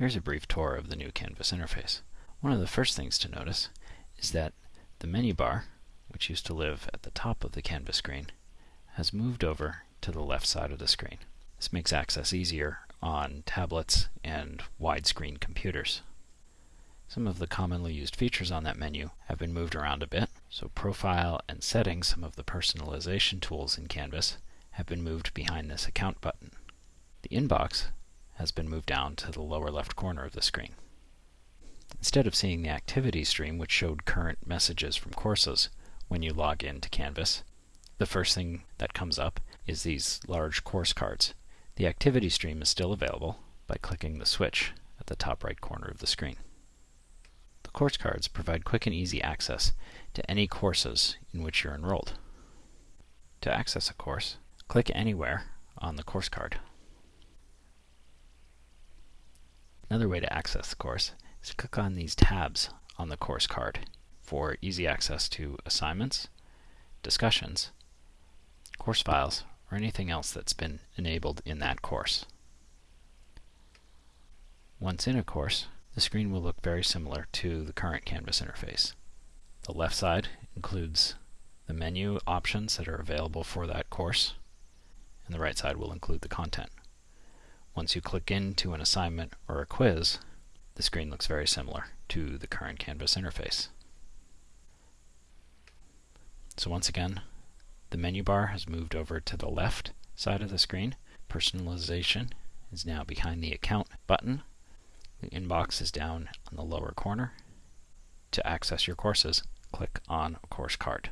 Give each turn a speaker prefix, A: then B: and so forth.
A: Here's a brief tour of the new Canvas interface. One of the first things to notice is that the menu bar, which used to live at the top of the Canvas screen, has moved over to the left side of the screen. This makes access easier on tablets and widescreen computers. Some of the commonly used features on that menu have been moved around a bit, so Profile and Settings, some of the personalization tools in Canvas, have been moved behind this Account button. The inbox has been moved down to the lower left corner of the screen. Instead of seeing the activity stream which showed current messages from courses when you log in to Canvas, the first thing that comes up is these large course cards. The activity stream is still available by clicking the switch at the top right corner of the screen. The course cards provide quick and easy access to any courses in which you're enrolled. To access a course, click anywhere on the course card. Another way to access the course is to click on these tabs on the course card for easy access to assignments, discussions, course files, or anything else that's been enabled in that course. Once in a course, the screen will look very similar to the current Canvas interface. The left side includes the menu options that are available for that course, and the right side will include the content. Once you click into an assignment or a quiz, the screen looks very similar to the current Canvas interface. So once again, the menu bar has moved over to the left side of the screen. Personalization is now behind the Account button. The inbox is down on the lower corner. To access your courses, click on course card.